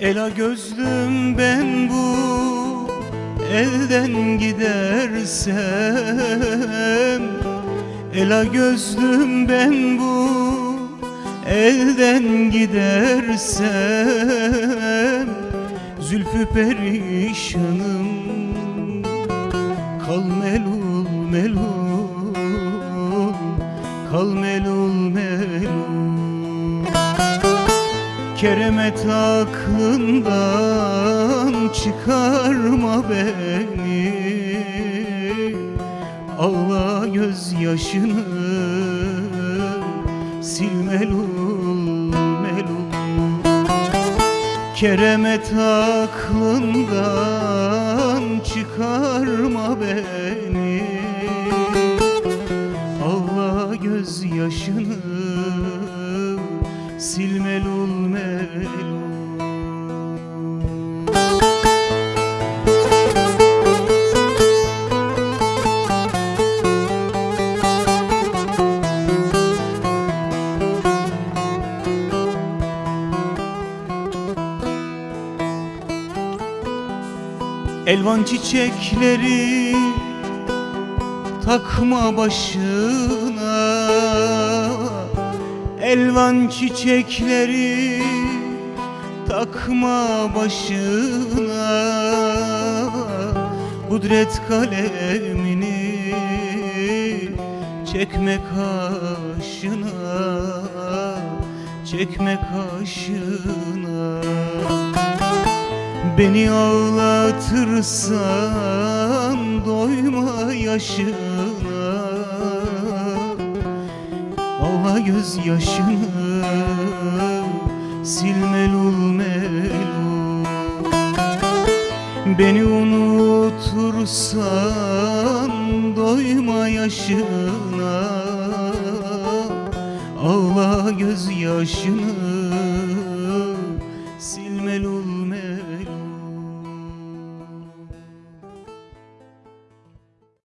Ela gözlüm ben bu elden gidersem. Ela gözlüm ben bu elden gidersem. Zülfü perişanım Kal melul melul Kal melul Keremet aklından çıkarma beni. Ağla gözyaşını sil melul melul. Keremet aklından çıkarma beni sil melul melul Elvan çiçekleri takma başına Elvan çiçekleri takma başına. Kudret kalemini çekme kaşına. Çekme kaşına. Beni ağlatırsan doyma yaşına Ağla gözyaşını sil melul melul. Beni unutursan doyma yaşına. Ağla gözyaşını